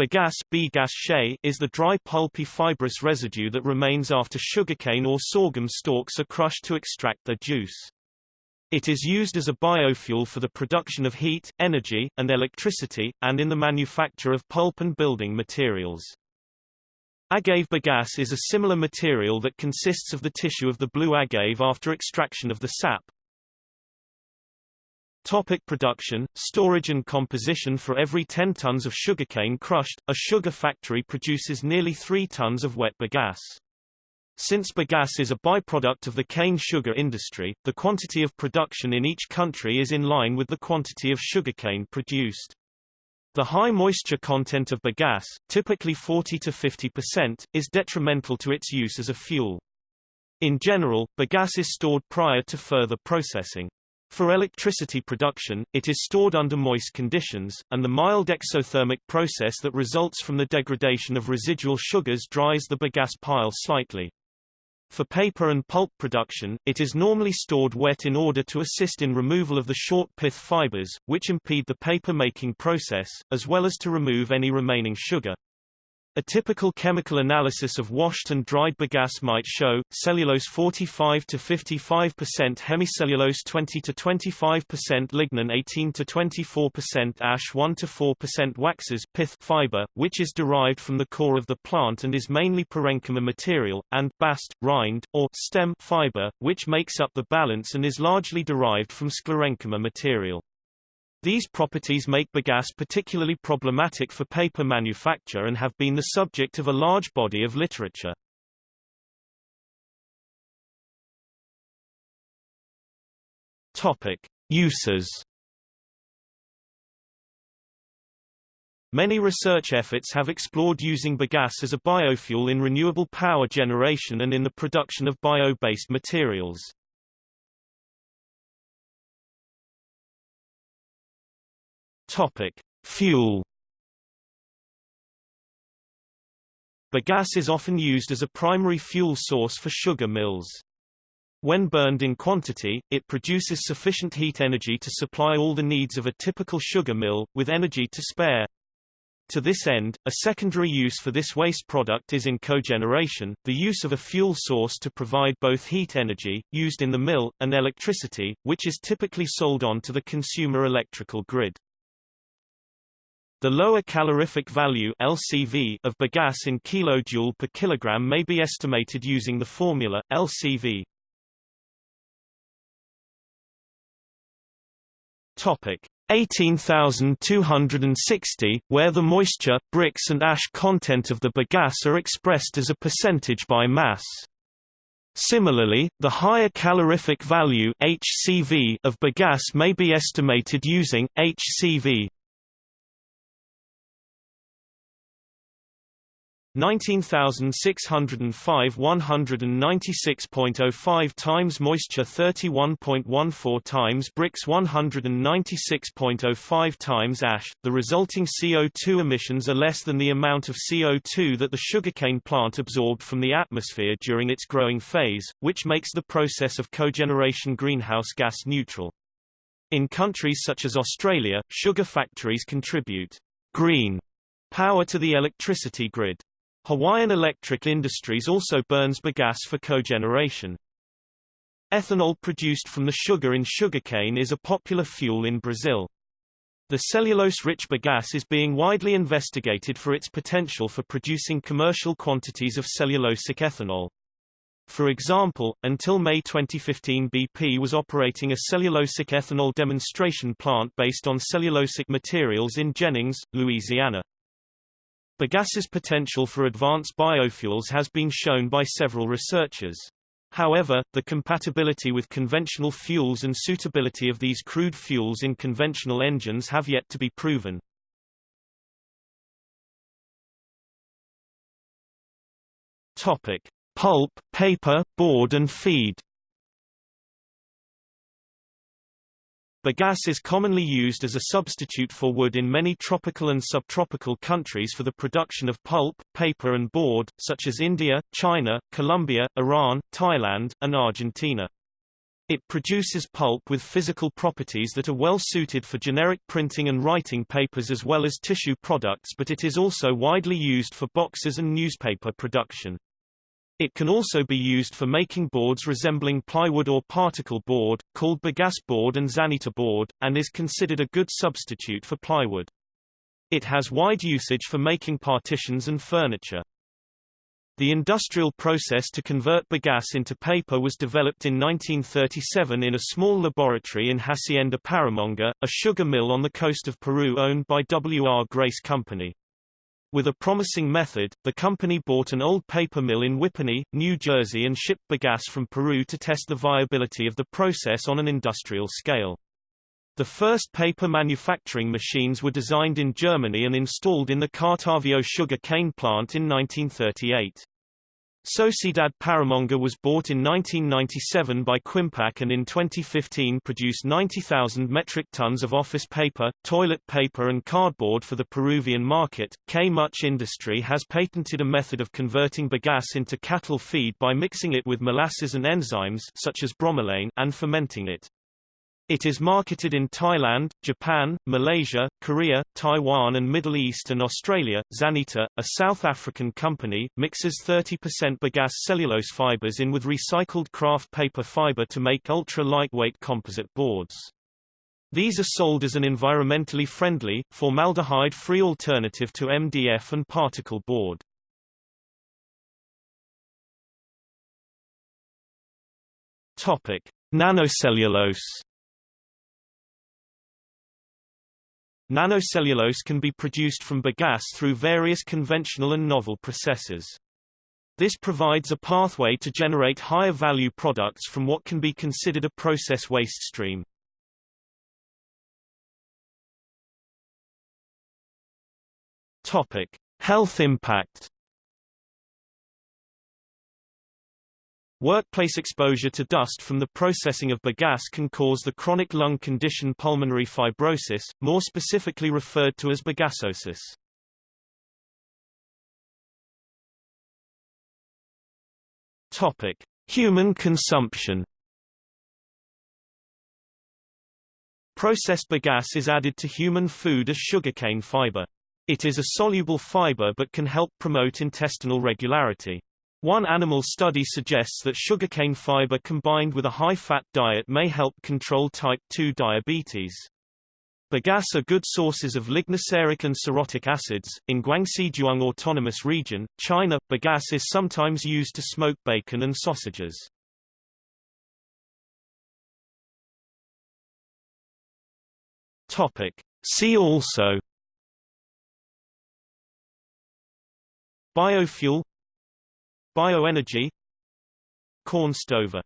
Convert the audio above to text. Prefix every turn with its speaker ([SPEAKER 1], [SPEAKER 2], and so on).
[SPEAKER 1] Bagasse is the dry pulpy fibrous residue that remains after sugarcane or sorghum stalks are crushed to extract their juice. It is used as a biofuel for the production of heat, energy, and electricity, and in the manufacture of pulp and building materials. Agave bagasse is a similar material that consists of the tissue of the blue agave after extraction of the sap, Topic production, storage and composition For every 10 tons of sugarcane crushed, a sugar factory produces nearly 3 tons of wet bagasse. Since bagasse is a byproduct of the cane sugar industry, the quantity of production in each country is in line with the quantity of sugarcane produced. The high moisture content of bagasse, typically 40 to 50%, is detrimental to its use as a fuel. In general, bagasse is stored prior to further processing. For electricity production, it is stored under moist conditions, and the mild exothermic process that results from the degradation of residual sugars dries the bagasse pile slightly. For paper and pulp production, it is normally stored wet in order to assist in removal of the short pith fibers, which impede the paper-making process, as well as to remove any remaining sugar. A typical chemical analysis of washed and dried bagasse might show, cellulose 45 to 55% hemicellulose 20 to 25% lignin 18 to 24% ash 1 to 4% waxes pith fiber, which is derived from the core of the plant and is mainly parenchyma material, and bast, rind, or stem fiber, which makes up the balance and is largely derived from sclerenchyma material. These properties make bagasse particularly problematic for paper manufacture and have been the subject of a large body of literature. Topic: Uses. Many research efforts have explored using bagasse as a biofuel in renewable power generation and in the production of bio-based materials. Topic: Fuel. Bagasse is often used as a primary fuel source for sugar mills. When burned in quantity, it produces sufficient heat energy to supply all the needs of a typical sugar mill, with energy to spare. To this end, a secondary use for this waste product is in cogeneration, the use of a fuel source to provide both heat energy, used in the mill, and electricity, which is typically sold on to the consumer electrical grid. The lower calorific value LCV of bagasse in kilojoule per kilogram may be estimated using the formula LCV. Topic 18260, where the moisture, Brix and ash content of the bagasse are expressed as a percentage by mass. Similarly, the higher calorific value HCV of bagasse may be estimated using HCV 19605 196.05 times moisture 31.14 times Brix 196.05 times ash. The resulting CO2 emissions are less than the amount of CO2 that the sugarcane plant absorbed from the atmosphere during its growing phase, which makes the process of cogeneration greenhouse gas neutral. In countries such as Australia, sugar factories contribute green power to the electricity grid. Hawaiian Electric Industries also burns bagasse for cogeneration. Ethanol produced from the sugar in sugarcane is a popular fuel in Brazil. The cellulose-rich bagasse is being widely investigated for its potential for producing commercial quantities of cellulosic ethanol. For example, until May 2015 BP was operating a cellulosic ethanol demonstration plant based on cellulosic materials in Jennings, Louisiana. Bagasse's potential for advanced biofuels has been shown by several researchers. However, the compatibility with conventional fuels and suitability of these crude fuels in conventional engines have yet to be proven. Topic: Pulp, paper, board and feed. Bagasse is commonly used as a substitute for wood in many tropical and subtropical countries for the production of pulp, paper and board, such as India, China, Colombia, Iran, Thailand, and Argentina. It produces pulp with physical properties that are well suited for generic printing and writing papers as well as tissue products but it is also widely used for boxes and newspaper production. It can also be used for making boards resembling plywood or particle board, called bagasse board and zanita board, and is considered a good substitute for plywood. It has wide usage for making partitions and furniture. The industrial process to convert bagasse into paper was developed in 1937 in a small laboratory in Hacienda Paramonga, a sugar mill on the coast of Peru owned by W. R. Grace Company. With a promising method, the company bought an old paper mill in Whippany, New Jersey and shipped bagasse from Peru to test the viability of the process on an industrial scale. The first paper manufacturing machines were designed in Germany and installed in the Cartavio sugar cane plant in 1938. Sociedad Paramonga was bought in 1997 by Quimpac and in 2015 produced 90,000 metric tons of office paper, toilet paper and cardboard for the Peruvian market. K Much Industry has patented a method of converting bagasse into cattle feed by mixing it with molasses and enzymes such as bromelain and fermenting it. It is marketed in Thailand, Japan, Malaysia, Korea, Taiwan and Middle East and Australia. Zanita, a South African company, mixes 30% bagasse cellulose fibers in with recycled kraft paper fiber to make ultra-lightweight composite boards. These are sold as an environmentally friendly, formaldehyde-free alternative to MDF and particle board. Topic: Nanocellulose Nanocellulose can be produced from bagasse through various conventional and novel processes. This provides a pathway to generate higher value products from what can be considered a process waste stream. Topic: Health impact. Workplace exposure to dust from the processing of bagasse can cause the chronic lung condition pulmonary fibrosis, more specifically referred to as bagassosis. Topic: Human consumption. Processed bagasse is added to human food as sugarcane fiber. It is a soluble fiber but can help promote intestinal regularity. One animal study suggests that sugarcane fiber combined with a high-fat diet may help control type 2 diabetes. Bagasse are good sources of lignoceric and cerotic acids. In Guangxi-Zhuang Autonomous Region, China, bagasse is sometimes used to smoke bacon and sausages. Topic. See also Biofuel Bioenergy Corn stover